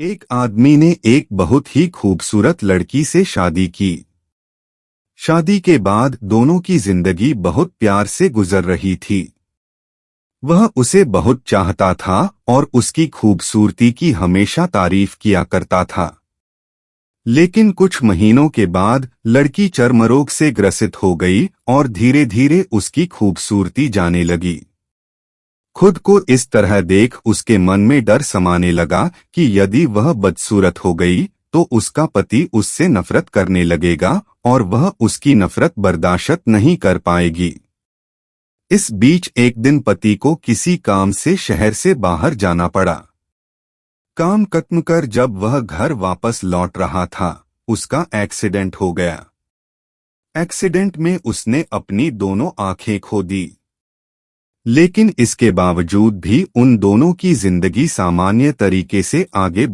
एक आदमी ने एक बहुत ही खूबसूरत लड़की से शादी की। शादी के बाद दोनों की ज़िंदगी बहुत प्यार से गुजर रही थी। वह उसे बहुत चाहता था और उसकी खूबसूरती की हमेशा तारीफ़ किया करता था। लेकिन कुछ महीनों के बाद लड़की चर्मरोग से ग्रसित हो गई और धीरे धीरे उसकी खूबसूरती जाने लगी। खुद को इस तरह देख उसके मन में डर समाने लगा कि यदि वह बदसूरत हो गई तो उसका पति उससे नफरत करने लगेगा और वह उसकी नफरत बर्दाश्त नहीं कर पाएगी। इस बीच एक दिन पति को किसी काम से शहर से बाहर जाना पड़ा। काम खत्म कर जब वह घर वापस लौट रहा था, उसका एक्सीडेंट हो गया। एक्सीडेंट में उसने अपनी दोनों आँखें खो दी। लेकिन इसके बावजूद भी उन दोनों की ज़िंदगी सामान्य तरीके से आगे